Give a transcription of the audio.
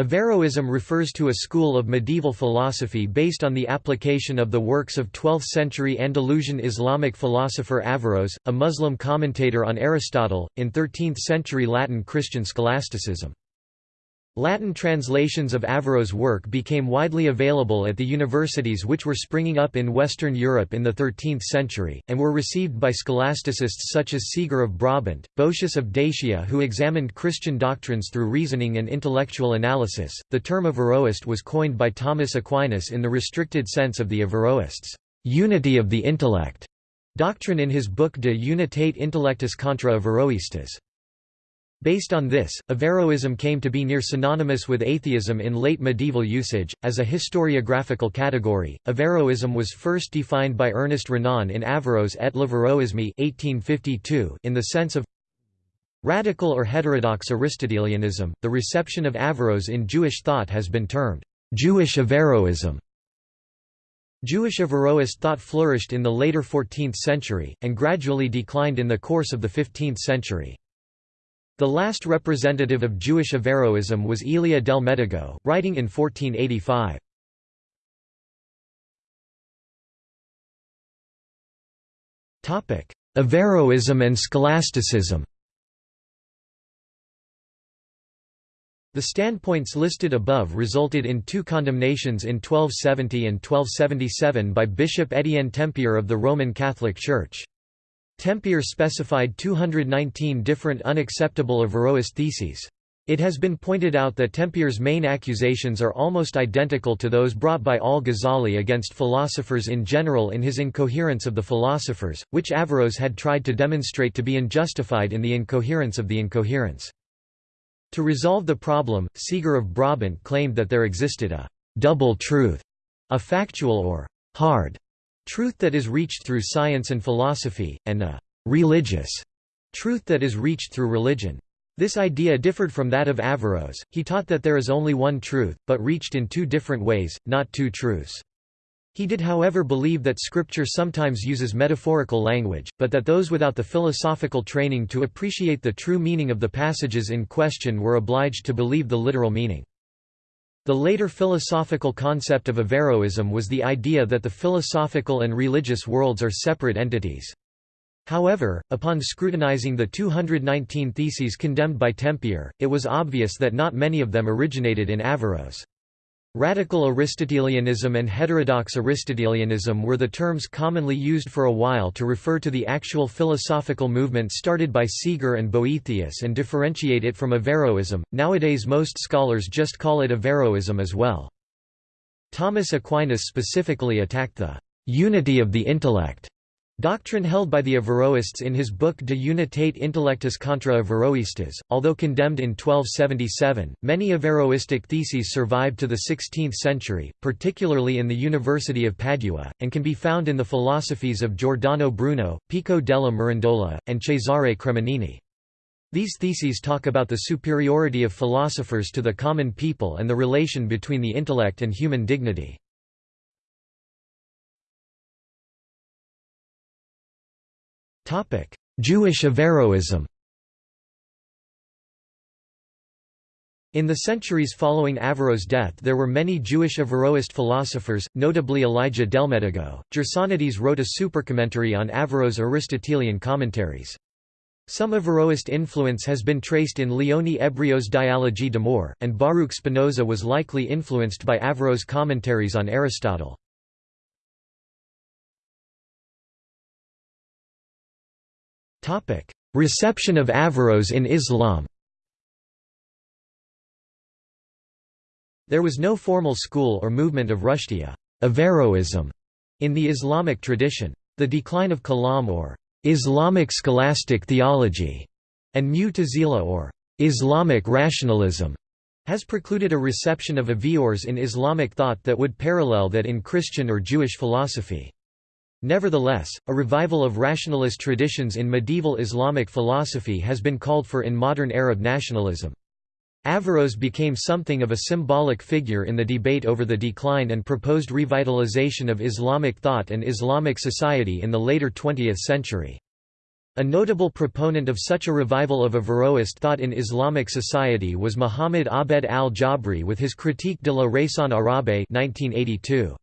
Averroism refers to a school of medieval philosophy based on the application of the works of 12th-century Andalusian Islamic philosopher Averroes, a Muslim commentator on Aristotle, in 13th-century Latin Christian scholasticism. Latin translations of Averroes' work became widely available at the universities which were springing up in Western Europe in the 13th century, and were received by scholasticists such as Siger of Brabant, Boetius of Dacia, who examined Christian doctrines through reasoning and intellectual analysis. The term Averroist was coined by Thomas Aquinas in the restricted sense of the Averroists' unity of the intellect doctrine in his book De Unitate Intellectus contra Averroistas. Based on this, Averroism came to be near synonymous with atheism in late medieval usage. As a historiographical category, Averroism was first defined by Ernest Renan in Averroes et l'Averroisme (1852) in the sense of radical or heterodox Aristotelianism. The reception of Averroes in Jewish thought has been termed Jewish Averroism. Jewish Averroist thought flourished in the later 14th century, and gradually declined in the course of the 15th century. The last representative of Jewish Averroism was Elia del Medigo, writing in 1485. Averroism and scholasticism The standpoints listed above resulted in two condemnations in 1270 and 1277 by Bishop Étienne Tempier of the Roman Catholic Church. Tempier specified 219 different unacceptable Averroist theses. It has been pointed out that Tempier's main accusations are almost identical to those brought by al-Ghazali against philosophers in general in his Incoherence of the Philosophers, which Averroes had tried to demonstrate to be unjustified in the incoherence of the incoherence. To resolve the problem, Siger of Brabant claimed that there existed a «double truth», a factual or «hard» truth that is reached through science and philosophy, and a «religious» truth that is reached through religion. This idea differed from that of Averroes, he taught that there is only one truth, but reached in two different ways, not two truths. He did however believe that scripture sometimes uses metaphorical language, but that those without the philosophical training to appreciate the true meaning of the passages in question were obliged to believe the literal meaning. The later philosophical concept of Averroism was the idea that the philosophical and religious worlds are separate entities. However, upon scrutinizing the 219 theses condemned by Tempier, it was obvious that not many of them originated in Averroes. Radical Aristotelianism and heterodox Aristotelianism were the terms commonly used for a while to refer to the actual philosophical movement started by Siger and Boethius and differentiate it from Averroism. Nowadays, most scholars just call it Averroism as well. Thomas Aquinas specifically attacked the unity of the intellect Doctrine held by the Averroists in his book De Unitate Intellectus contra Averroistas, although condemned in 1277, many Averroistic theses survived to the 16th century, particularly in the University of Padua, and can be found in the philosophies of Giordano Bruno, Pico della Mirandola, and Cesare Cremonini. These theses talk about the superiority of philosophers to the common people and the relation between the intellect and human dignity. Jewish Averroism In the centuries following Averroes' death there were many Jewish Averroist philosophers, notably Elijah Delmedigo. Gersonides wrote a supercommentary on Averroes' Aristotelian commentaries. Some Averroist influence has been traced in Leone Ebreo's Dialogie d'Amour, and Baruch Spinoza was likely influenced by Averroes' commentaries on Aristotle. Reception of Averroes in Islam There was no formal school or movement of Rushdiya Averroism in the Islamic tradition. The decline of Kalam or Islamic scholastic theology and Mu'tazila or Islamic rationalism has precluded a reception of Averroes in Islamic thought that would parallel that in Christian or Jewish philosophy. Nevertheless, a revival of rationalist traditions in medieval Islamic philosophy has been called for in modern Arab nationalism. Averroes became something of a symbolic figure in the debate over the decline and proposed revitalization of Islamic thought and Islamic society in the later 20th century. A notable proponent of such a revival of Averroist thought in Islamic society was Muhammad Abed al-Jabri with his Critique de la Raison arabe 1982.